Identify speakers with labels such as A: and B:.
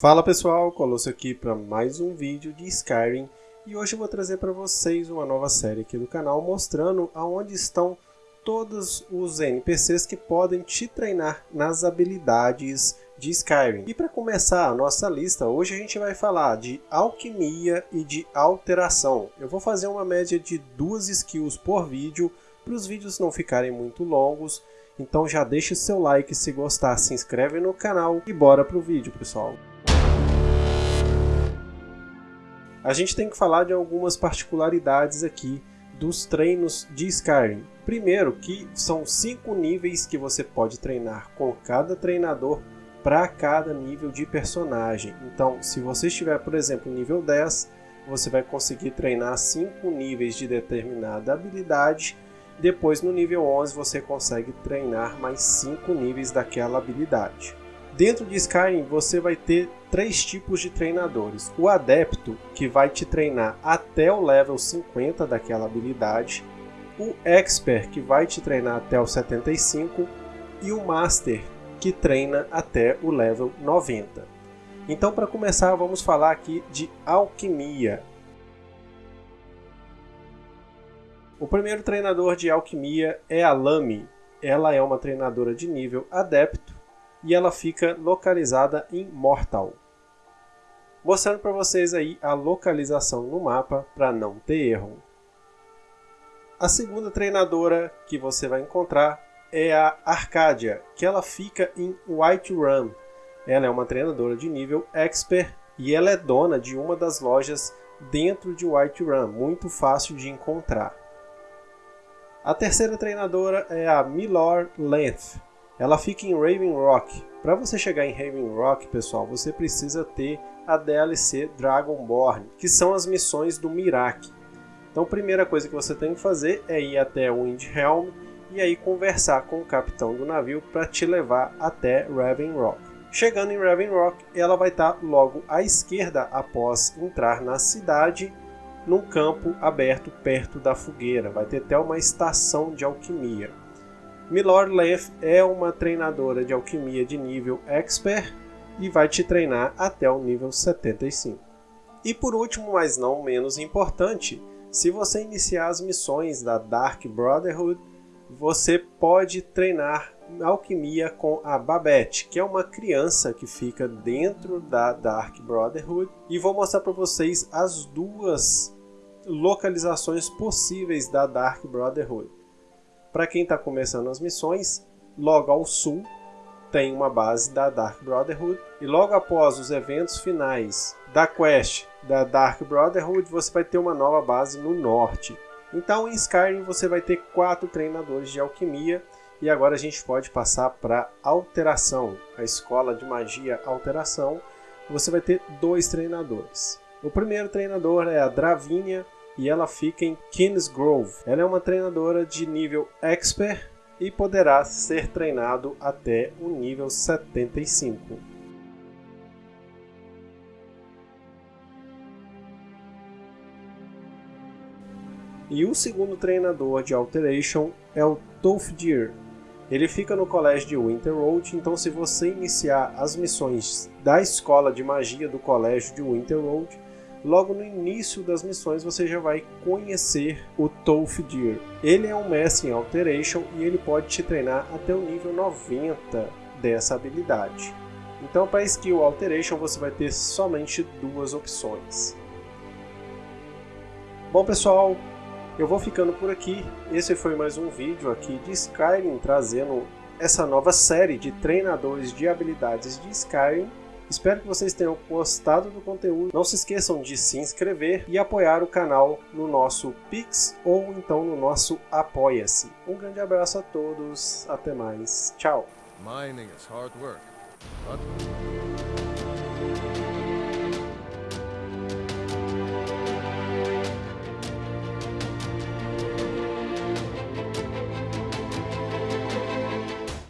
A: Fala pessoal, Colosso aqui para mais um vídeo de Skyrim e hoje eu vou trazer para vocês uma nova série aqui do canal mostrando aonde estão todos os NPCs que podem te treinar nas habilidades de Skyrim. E para começar a nossa lista, hoje a gente vai falar de alquimia e de alteração. Eu vou fazer uma média de duas skills por vídeo para os vídeos não ficarem muito longos. Então já deixa o seu like se gostar, se inscreve no canal e bora pro vídeo pessoal. A gente tem que falar de algumas particularidades aqui dos treinos de Skyrim. Primeiro, que são cinco níveis que você pode treinar com cada treinador para cada nível de personagem. Então, se você estiver, por exemplo, nível 10, você vai conseguir treinar cinco níveis de determinada habilidade. Depois, no nível 11, você consegue treinar mais cinco níveis daquela habilidade. Dentro de Skyrim você vai ter três tipos de treinadores. O Adepto, que vai te treinar até o level 50 daquela habilidade. O Expert, que vai te treinar até o 75. E o Master, que treina até o level 90. Então para começar vamos falar aqui de Alquimia. O primeiro treinador de Alquimia é a Lamy. Ela é uma treinadora de nível Adepto e ela fica localizada em Mortal. Mostrando para vocês aí a localização no mapa para não ter erro. A segunda treinadora que você vai encontrar é a Arcadia, que ela fica em Whiterun. Ela é uma treinadora de nível Expert e ela é dona de uma das lojas dentro de Whiterun, muito fácil de encontrar. A terceira treinadora é a Milor Length. Ela fica em Raven Rock. Para você chegar em Raven Rock, pessoal, você precisa ter a DLC Dragonborn, que são as missões do Mirak. Então, a primeira coisa que você tem que fazer é ir até Windhelm e aí conversar com o capitão do navio para te levar até Raven Rock. Chegando em Raven Rock, ela vai estar tá logo à esquerda após entrar na cidade, num campo aberto perto da fogueira. Vai ter até uma estação de alquimia. Milord Leth é uma treinadora de alquimia de nível Expert e vai te treinar até o nível 75. E por último, mas não menos importante, se você iniciar as missões da Dark Brotherhood, você pode treinar alquimia com a Babette, que é uma criança que fica dentro da Dark Brotherhood. E vou mostrar para vocês as duas localizações possíveis da Dark Brotherhood. Para quem está começando as missões, logo ao sul tem uma base da Dark Brotherhood e logo após os eventos finais da quest da Dark Brotherhood você vai ter uma nova base no norte. Então em Skyrim você vai ter quatro treinadores de alquimia e agora a gente pode passar para alteração, a escola de magia alteração. Você vai ter dois treinadores. O primeiro treinador é a Dravinia, e ela fica em Kingsgrove. Ela é uma treinadora de nível Expert e poderá ser treinado até o nível 75. E o segundo treinador de Alteration é o Tolfdir. Ele fica no colégio de Winterroad, então se você iniciar as missões da escola de magia do colégio de Winterroad, logo no início das missões você já vai conhecer o Tolfdir. Ele é um mestre em Alteration e ele pode te treinar até o nível 90 dessa habilidade. Então para skill Alteration você vai ter somente duas opções. Bom pessoal, eu vou ficando por aqui. Esse foi mais um vídeo aqui de Skyrim trazendo essa nova série de treinadores de habilidades de Skyrim Espero que vocês tenham gostado do conteúdo. Não se esqueçam de se inscrever e apoiar o canal no nosso Pix ou então no nosso Apoia-se. Um grande abraço a todos, até mais, tchau!